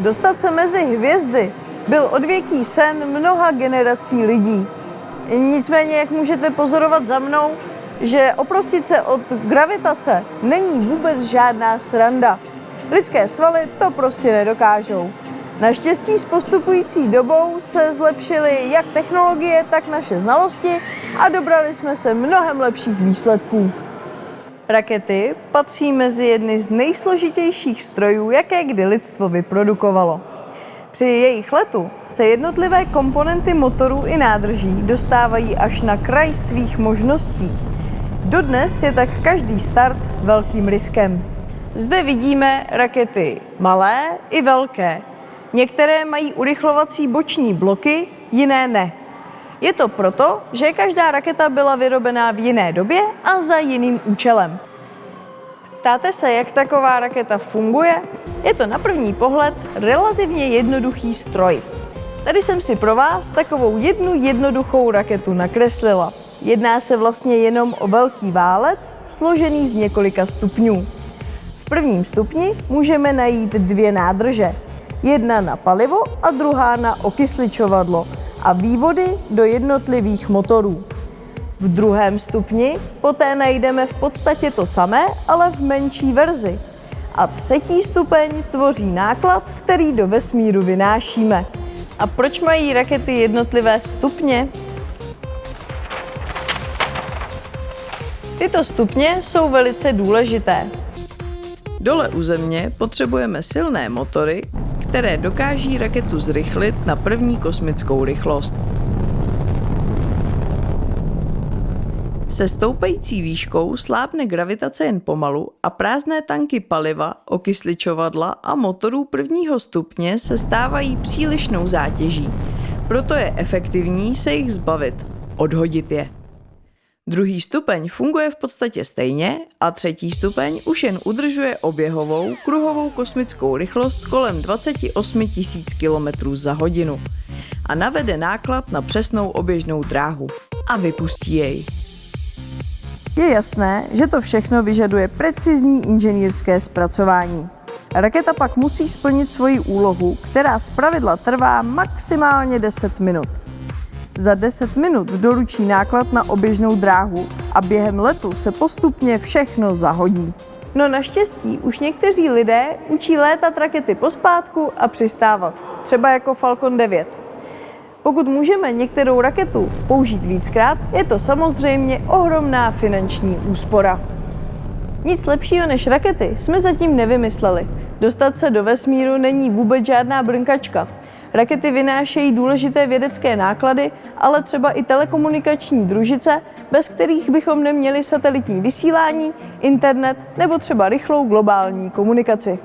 Dostat se mezi hvězdy byl odvěký sen mnoha generací lidí. Nicméně, jak můžete pozorovat za mnou, že oprostit se od gravitace není vůbec žádná sranda. Lidské svaly to prostě nedokážou. Naštěstí s postupující dobou se zlepšily jak technologie, tak naše znalosti a dobrali jsme se mnohem lepších výsledků. Rakety patří mezi jedny z nejsložitějších strojů, jaké kdy lidstvo vyprodukovalo. Při jejich letu se jednotlivé komponenty motorů i nádrží dostávají až na kraj svých možností. Dodnes je tak každý start velkým riskem. Zde vidíme rakety malé i velké. Některé mají urychlovací boční bloky, jiné ne. Je to proto, že každá raketa byla vyrobená v jiné době a za jiným účelem. Ptáte se, jak taková raketa funguje? Je to na první pohled relativně jednoduchý stroj. Tady jsem si pro vás takovou jednu jednoduchou raketu nakreslila. Jedná se vlastně jenom o velký válec, složený z několika stupňů. V prvním stupni můžeme najít dvě nádrže. Jedna na palivo a druhá na okysličovadlo a vývody do jednotlivých motorů. V druhém stupni poté najdeme v podstatě to samé, ale v menší verzi. A třetí stupeň tvoří náklad, který do vesmíru vynášíme. A proč mají rakety jednotlivé stupně? Tyto stupně jsou velice důležité. Dole u Země potřebujeme silné motory, které dokáží raketu zrychlit na první kosmickou rychlost. Se stoupající výškou slábne gravitace jen pomalu a prázdné tanky paliva, okysličovadla a motorů prvního stupně se stávají přílišnou zátěží. Proto je efektivní se jich zbavit, odhodit je. Druhý stupeň funguje v podstatě stejně a třetí stupeň už jen udržuje oběhovou kruhovou kosmickou rychlost kolem 28 000 km za hodinu a navede náklad na přesnou oběžnou dráhu a vypustí jej. Je jasné, že to všechno vyžaduje precizní inženýrské zpracování. Raketa pak musí splnit svoji úlohu, která zpravidla trvá maximálně 10 minut. Za 10 minut doručí náklad na oběžnou dráhu a během letu se postupně všechno zahodí. No naštěstí už někteří lidé učí létat rakety pospátku a přistávat, třeba jako Falcon 9. Pokud můžeme některou raketu použít víckrát, je to samozřejmě ohromná finanční úspora. Nic lepšího než rakety jsme zatím nevymysleli. Dostat se do vesmíru není vůbec žádná brnkačka. Rakety vynášejí důležité vědecké náklady, ale třeba i telekomunikační družice, bez kterých bychom neměli satelitní vysílání, internet nebo třeba rychlou globální komunikaci.